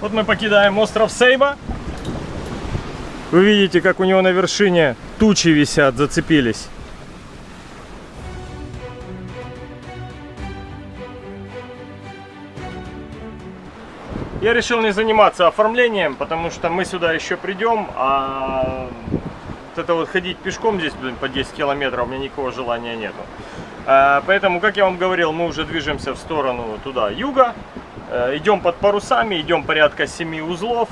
Вот мы покидаем остров Сейба. Вы видите, как у него на вершине тучи висят, зацепились. Я решил не заниматься оформлением, потому что мы сюда еще придем, а вот это вот ходить пешком здесь, блин, по 10 километров, у меня никакого желания нету. А, поэтому, как я вам говорил, мы уже движемся в сторону туда, юга. А, идем под парусами, идем порядка 7 узлов.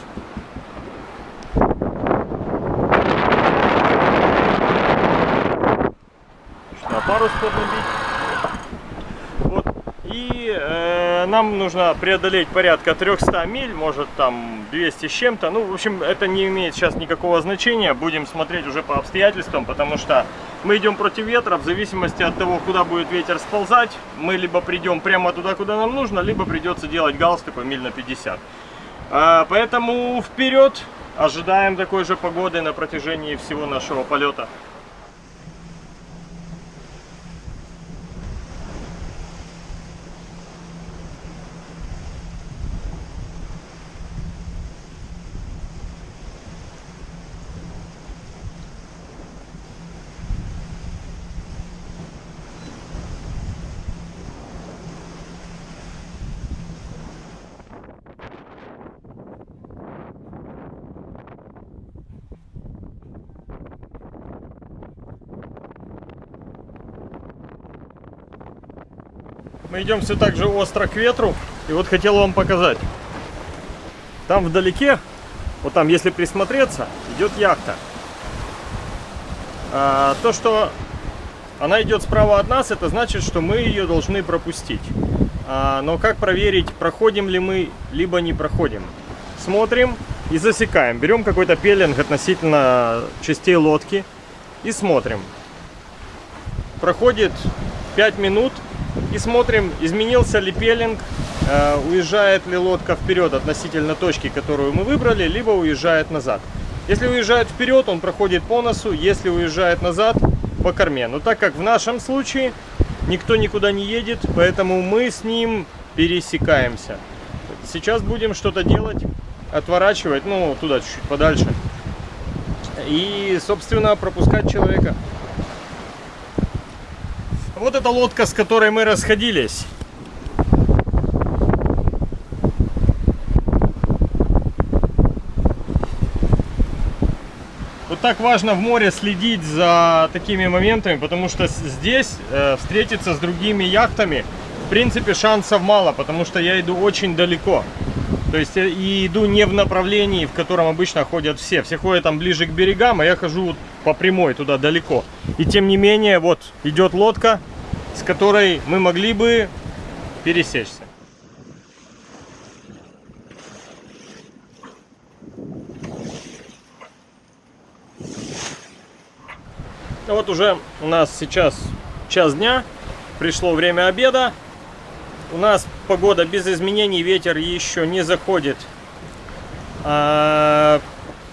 На парус поднабить. Вот. И э, нам нужно преодолеть порядка 300 миль, может там 200 с чем-то. Ну, в общем, это не имеет сейчас никакого значения. Будем смотреть уже по обстоятельствам, потому что мы идем против ветра. В зависимости от того, куда будет ветер сползать, мы либо придем прямо туда, куда нам нужно, либо придется делать галс такой миль на 50. А, поэтому вперед! Ожидаем такой же погоды на протяжении всего нашего полета. Мы идем все так же остро к ветру. И вот хотел вам показать. Там вдалеке, вот там, если присмотреться, идет яхта. А, то, что она идет справа от нас, это значит, что мы ее должны пропустить. А, но как проверить, проходим ли мы, либо не проходим? Смотрим и засекаем. Берем какой-то пеленг относительно частей лодки и смотрим. Проходит 5 минут, и смотрим, изменился ли пелинг, э, уезжает ли лодка вперед относительно точки, которую мы выбрали, либо уезжает назад. Если уезжает вперед, он проходит по носу, если уезжает назад, по корме. Но так как в нашем случае никто никуда не едет, поэтому мы с ним пересекаемся. Сейчас будем что-то делать, отворачивать, ну, туда чуть-чуть подальше. И, собственно, пропускать человека. Вот эта лодка, с которой мы расходились. Вот так важно в море следить за такими моментами, потому что здесь э, встретиться с другими яхтами, в принципе, шансов мало, потому что я иду очень далеко. То есть и иду не в направлении, в котором обычно ходят все. Все ходят там ближе к берегам, а я хожу по прямой туда далеко. И тем не менее, вот идет лодка, с которой мы могли бы пересечься. Ну вот уже у нас сейчас час дня, пришло время обеда. У нас погода без изменений, ветер еще не заходит. А,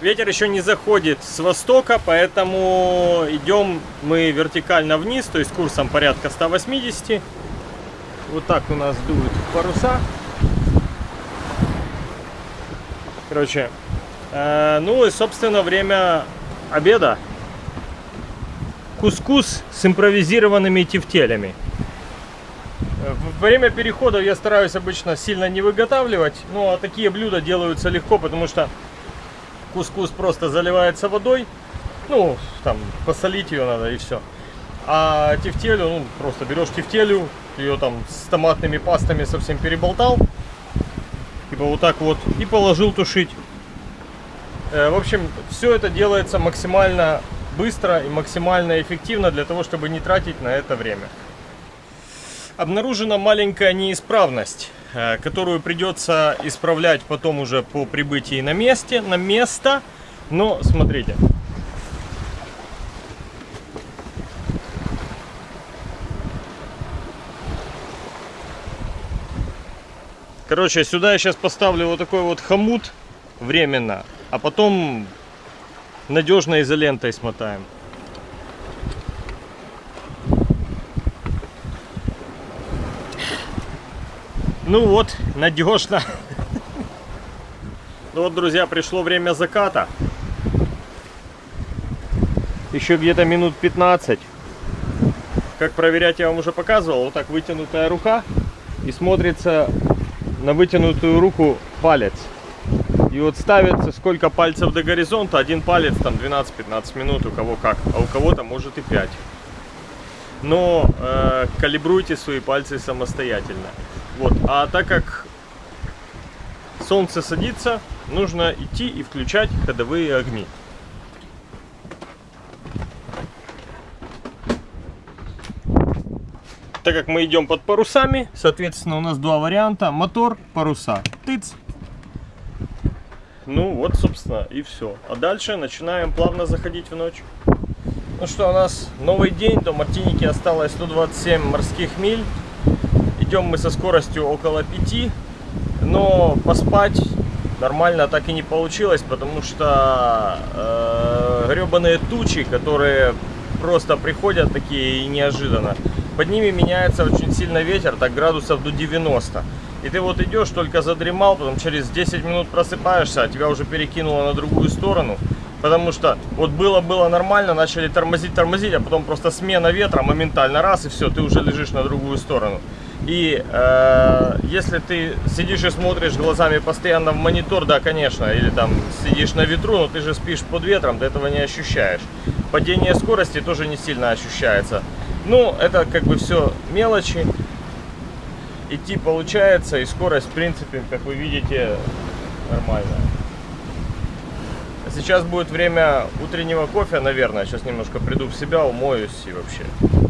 ветер еще не заходит с востока, поэтому идем мы вертикально вниз, то есть курсом порядка 180. Вот так у нас дуют паруса. Короче, э, ну и собственно время обеда. Кускус с импровизированными тефтелями. Время перехода я стараюсь обычно сильно не выготавливать, ну а такие блюда делаются легко, потому что кускус просто заливается водой, ну, там, посолить ее надо и все. А тефтелю, ну, просто берешь тефтелю, ее там с томатными пастами совсем переболтал, типа вот так вот, и положил тушить. Э, в общем, все это делается максимально быстро и максимально эффективно для того, чтобы не тратить на это время обнаружена маленькая неисправность, которую придется исправлять потом уже по прибытии на месте, на место. Но смотрите. Короче, сюда я сейчас поставлю вот такой вот хомут временно, а потом надежной изолентой смотаем. Ну вот, надежно. Ну вот, друзья, пришло время заката. Еще где-то минут 15. Как проверять я вам уже показывал. Вот так вытянутая рука. И смотрится на вытянутую руку палец. И вот ставится сколько пальцев до горизонта. Один палец там 12-15 минут, у кого как. А у кого-то может и 5. Но э, калибруйте свои пальцы самостоятельно. Вот. А так как солнце садится, нужно идти и включать ходовые огни. Так как мы идем под парусами, соответственно, у нас два варианта. Мотор, паруса. Тыц. Ну вот, собственно, и все. А дальше начинаем плавно заходить в ночь. Ну что, у нас новый день. До Мартиники осталось 127 морских миль. Идем мы со скоростью около 5. Но поспать нормально так и не получилось, потому что э, гребаные тучи, которые просто приходят такие и неожиданно, под ними меняется очень сильно ветер, так градусов до 90. И ты вот идешь, только задремал, потом через 10 минут просыпаешься, а тебя уже перекинуло на другую сторону. Потому что вот было-было нормально, начали тормозить, тормозить, а потом просто смена ветра моментально раз, и все, ты уже лежишь на другую сторону. И э, если ты сидишь и смотришь глазами постоянно в монитор, да, конечно, или там сидишь на ветру, но ты же спишь под ветром, ты этого не ощущаешь. Падение скорости тоже не сильно ощущается. Ну, это как бы все мелочи. Идти получается, и скорость, в принципе, как вы видите, нормальная. Сейчас будет время утреннего кофе, наверное. Сейчас немножко приду в себя, умоюсь и вообще.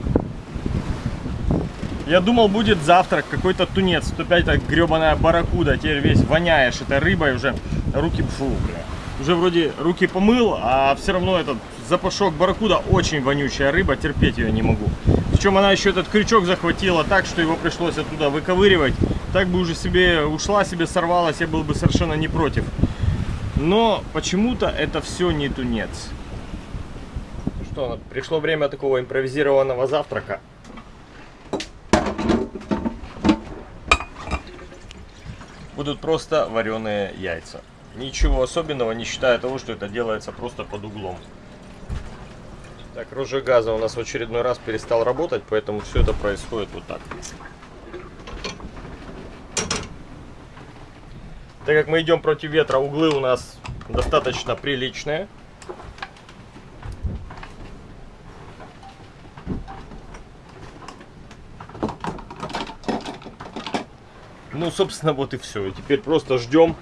Я думал, будет завтрак, какой-то тунец. Тут опять так гребаная барракуда. Теперь весь воняешь этой рыбой уже. Руки, фу, бля. Уже вроде руки помыл, а все равно этот запашок барракуда очень вонючая рыба. Терпеть ее не могу. Причем она еще этот крючок захватила так, что его пришлось оттуда выковыривать. Так бы уже себе ушла, себе сорвалась, я был бы совершенно не против. Но почему-то это все не тунец. Что, пришло время такого импровизированного завтрака. Будут просто вареные яйца. Ничего особенного, не считая того, что это делается просто под углом. Так, розжиг газа у нас в очередной раз перестал работать, поэтому все это происходит вот так. Так как мы идем против ветра, углы у нас достаточно приличные. Ну, собственно, вот и все. И теперь просто ждем,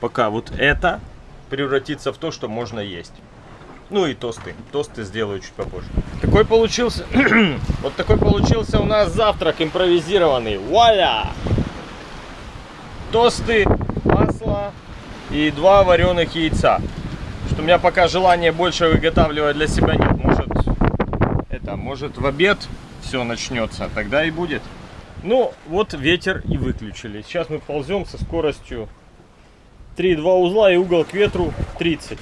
пока вот это превратится в то, что можно есть. Ну и тосты. Тосты сделаю чуть попозже. Такой получился... вот такой получился у нас завтрак импровизированный. Вуаля! Тосты, масло и два вареных яйца. Что у меня пока желания больше выготавливать для себя нет. Может, это, может в обед все начнется. Тогда и будет. Ну, вот ветер и выключили. Сейчас мы ползем со скоростью 3,2 узла и угол к ветру 30.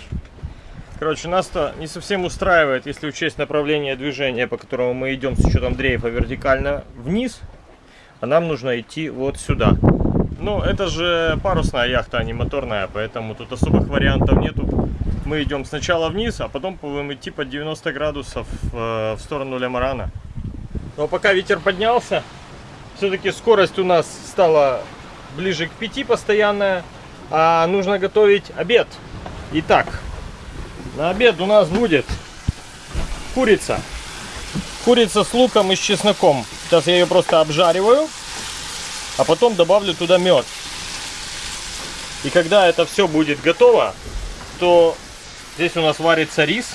Короче, нас-то не совсем устраивает, если учесть направление движения, по которому мы идем с учетом дрейфа вертикально вниз. А нам нужно идти вот сюда. Но это же парусная яхта, а не моторная, поэтому тут особых вариантов нету. Мы идем сначала вниз, а потом будем идти под 90 градусов э, в сторону Лемарана. Но пока ветер поднялся, все-таки скорость у нас стала ближе к 5 постоянная. А нужно готовить обед. Итак, на обед у нас будет курица. Курица с луком и с чесноком. Сейчас я ее просто обжариваю. А потом добавлю туда мед. И когда это все будет готово, то здесь у нас варится рис.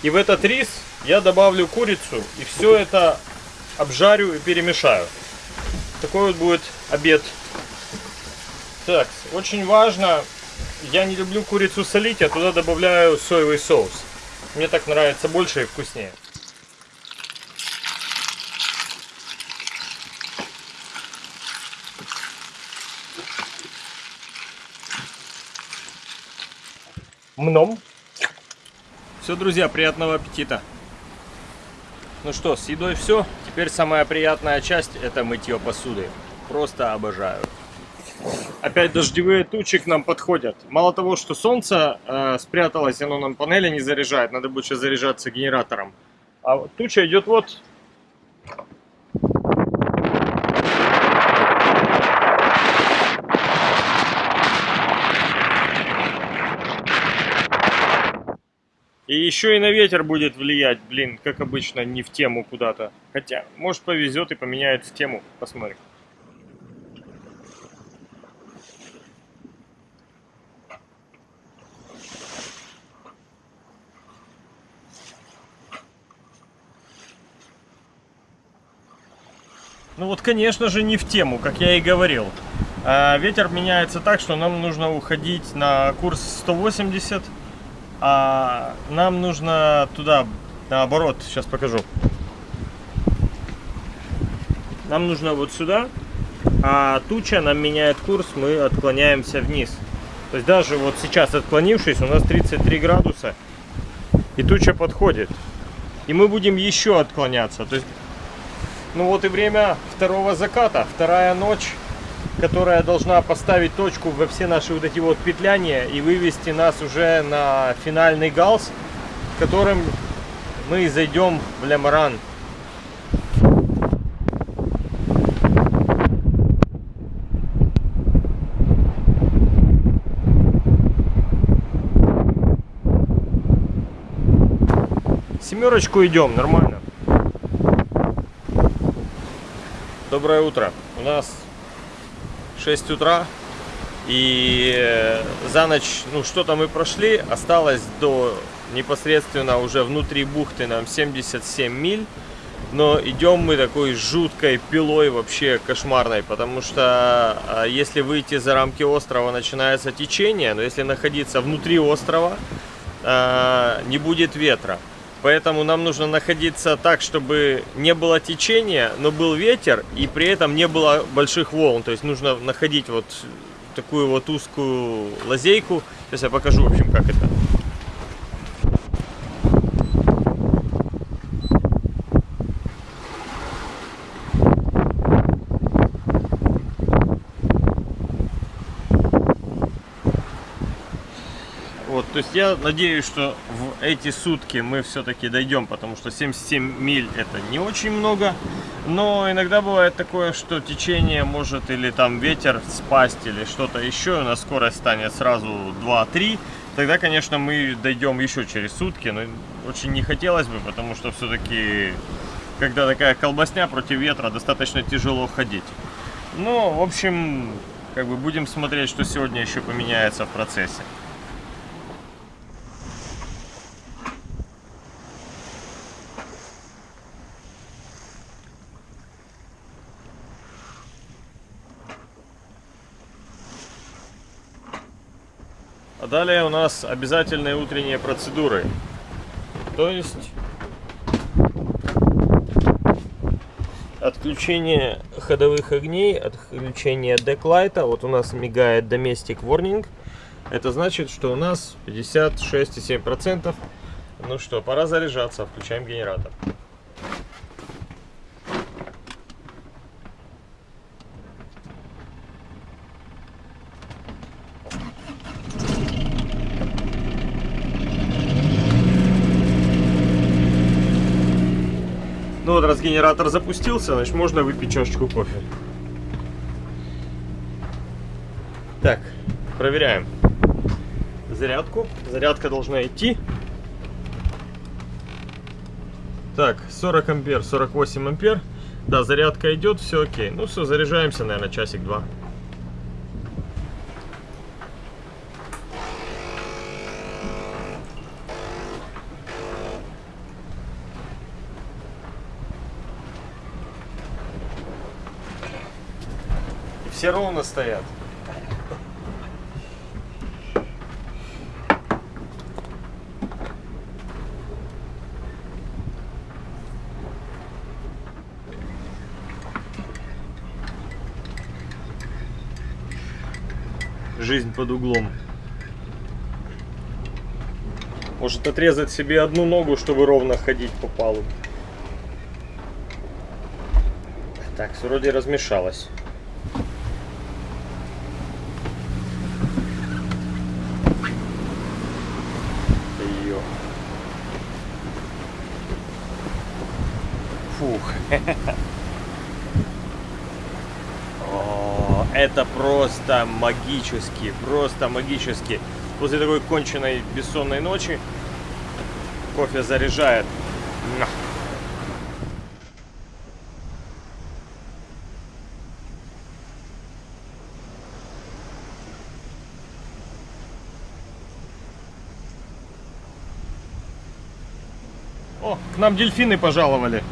И в этот рис я добавлю курицу. И все это обжарю и перемешаю. Такой вот будет обед. Так, очень важно, я не люблю курицу солить, я туда добавляю соевый соус. Мне так нравится больше и вкуснее. Мном. Все, друзья, приятного аппетита. Ну что, с едой все. Теперь самая приятная часть это мытье посуды. Просто обожаю. Опять дождевые тучи к нам подходят. Мало того, что солнце э, спряталось, оно нам панели не заряжает, надо будет сейчас заряжаться генератором. А туча идет вот. Еще и на ветер будет влиять, блин, как обычно, не в тему куда-то. Хотя, может повезет и поменяет в тему, посмотрим. Ну вот, конечно же, не в тему, как я и говорил. А, ветер меняется так, что нам нужно уходить на курс 180, а нам нужно туда, наоборот, сейчас покажу. Нам нужно вот сюда, а туча нам меняет курс, мы отклоняемся вниз. То есть даже вот сейчас отклонившись, у нас 33 градуса, и туча подходит. И мы будем еще отклоняться. То есть ну вот и время второго заката, вторая ночь, которая должна поставить точку во все наши вот эти вот петляния и вывести нас уже на финальный галс, которым мы зайдем в Лемаран. Семерочку идем, нормально. Доброе утро. У нас 6 утра. И э, за ночь, ну что-то мы прошли. Осталось до непосредственно уже внутри бухты нам 77 миль. Но идем мы такой жуткой пилой вообще кошмарной, потому что а, если выйти за рамки острова, начинается течение, но если находиться внутри острова, а, не будет ветра. Поэтому нам нужно находиться так, чтобы не было течения, но был ветер, и при этом не было больших волн. То есть нужно находить вот такую вот узкую лазейку. Сейчас я покажу, в общем, как это. То есть я надеюсь, что в эти сутки мы все-таки дойдем, потому что 77 миль это не очень много. Но иногда бывает такое, что течение может или там ветер спасть или что-то еще, у нас скорость станет сразу 2-3. Тогда, конечно, мы дойдем еще через сутки, но очень не хотелось бы, потому что все-таки, когда такая колбасня против ветра, достаточно тяжело ходить. Ну, в общем, как бы будем смотреть, что сегодня еще поменяется в процессе. Далее у нас обязательные утренние процедуры. То есть отключение ходовых огней, отключение деклайта. Вот у нас мигает Domestic Warning. Это значит, что у нас 56,7%. Ну что, пора заряжаться. Включаем генератор. Ну вот, раз генератор запустился, значит можно выпить чашечку кофе. Так, проверяем зарядку. Зарядка должна идти. Так, 40 ампер, 48 ампер. Да, зарядка идет, все окей. Ну все, заряжаемся, наверное, часик-два. Все ровно стоят. Жизнь под углом. Может отрезать себе одну ногу, чтобы ровно ходить по палубе. Так, вроде размешалось. Это просто магически, просто магически. После такой конченной бессонной ночи кофе заряжает. О, к нам дельфины пожаловали.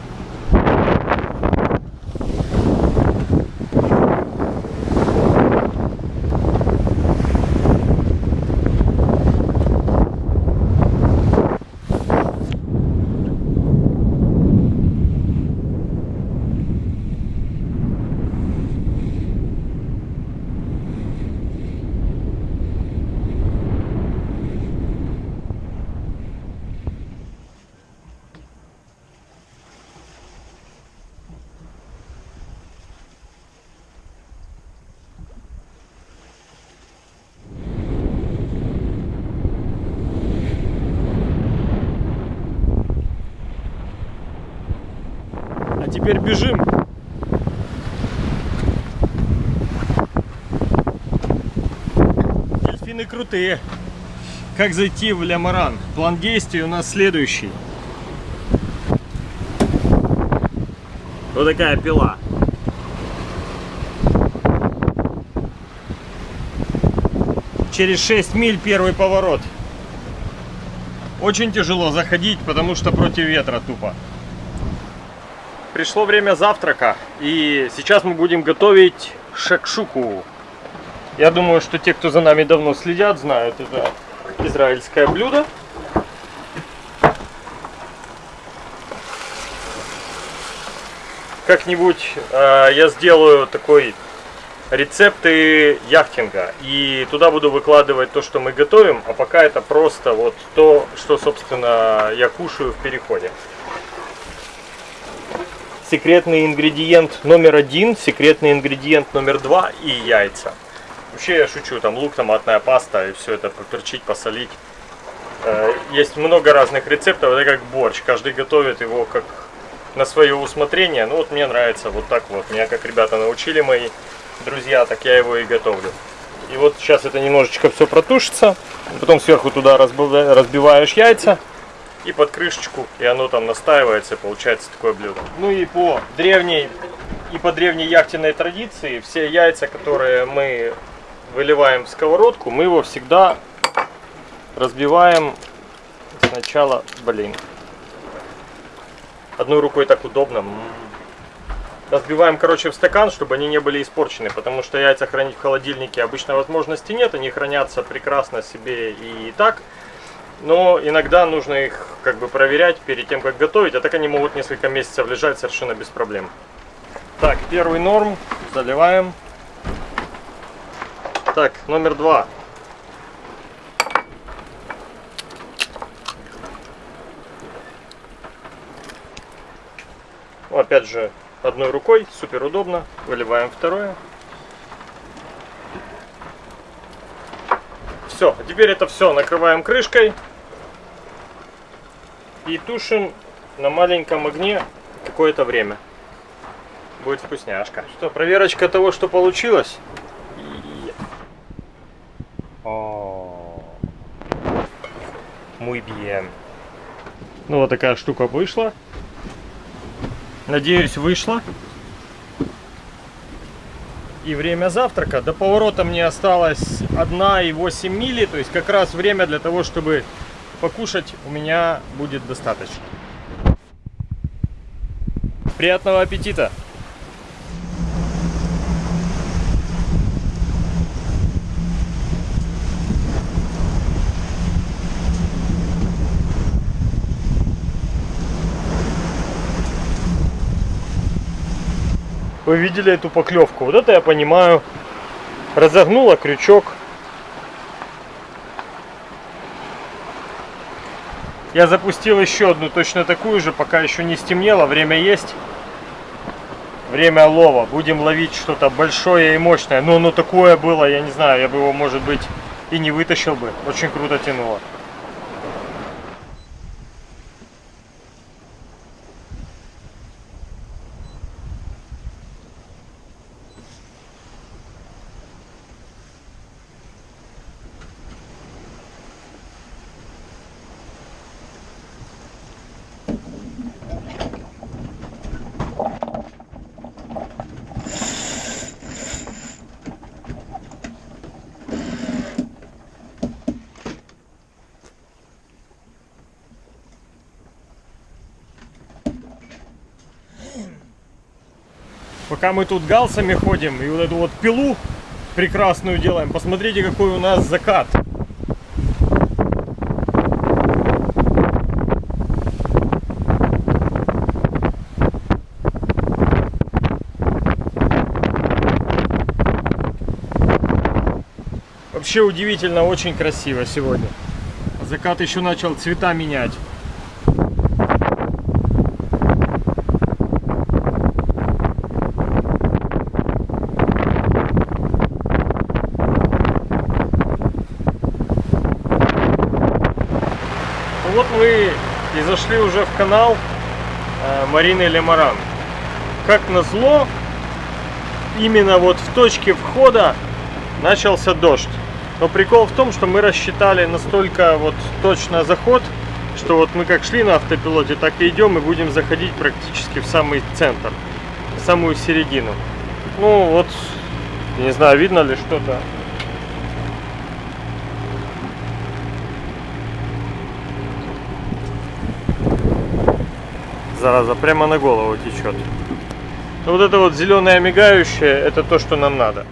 А теперь бежим. Дельфины крутые. Как зайти в Лямаран? План действий у нас следующий. Вот такая пила. Через 6 миль первый поворот. Очень тяжело заходить, потому что против ветра тупо. Пришло время завтрака, и сейчас мы будем готовить шакшуку. Я думаю, что те, кто за нами давно следят, знают это израильское блюдо. Как-нибудь э, я сделаю такой рецепты яхтинга и туда буду выкладывать то, что мы готовим, а пока это просто вот то, что, собственно, я кушаю в переходе секретный ингредиент номер один, секретный ингредиент номер два и яйца. Вообще я шучу, там лук, томатная паста и все это поперчить, посолить. Э, есть много разных рецептов, это как борщ, каждый готовит его как на свое усмотрение. Ну вот мне нравится вот так вот, меня как ребята научили мои друзья, так я его и готовлю. И вот сейчас это немножечко все протушится, потом сверху туда разбиваешь яйца и под крышечку, и оно там настаивается, получается такое блюдо. Ну и по древней и по древней яхтенной традиции, все яйца, которые мы выливаем в сковородку, мы его всегда разбиваем сначала, блин, одной рукой так удобно. Разбиваем, короче, в стакан, чтобы они не были испорчены, потому что яйца хранить в холодильнике обычно возможности нет, они хранятся прекрасно себе и так но иногда нужно их как бы проверять перед тем, как готовить, а так они могут несколько месяцев лежать совершенно без проблем. Так, первый норм заливаем. Так, номер два. Ну, опять же, одной рукой, супер удобно. Выливаем второе. Все, теперь это все накрываем крышкой и тушим на маленьком огне какое-то время. Будет вкусняшка. Что, проверочка того, что получилось. О, muy bien. Ну вот такая штука вышла. Надеюсь, вышла. И время завтрака. До поворота мне осталось 1,8 мили. То есть как раз время для того, чтобы покушать у меня будет достаточно. Приятного аппетита! Вы видели эту поклевку? Вот это я понимаю. Разогнула крючок. Я запустил еще одну точно такую же, пока еще не стемнело, время есть. Время лова. Будем ловить что-то большое и мощное. Но оно такое было, я не знаю, я бы его, может быть, и не вытащил бы. Очень круто тянуло. Пока мы тут галсами ходим и вот эту вот пилу прекрасную делаем, посмотрите, какой у нас закат. Вообще удивительно, очень красиво сегодня. Закат еще начал цвета менять. Ну вот мы и зашли уже в канал э, Марины Лемаран. Как назло, именно вот в точке входа начался дождь. Но прикол в том, что мы рассчитали настолько вот точно заход, что вот мы как шли на автопилоте, так и идем и будем заходить практически в самый центр, в самую середину. Ну вот, не знаю, видно ли что-то. Зараза, прямо на голову течет. Вот это вот зеленое мигающее, это то, что нам надо.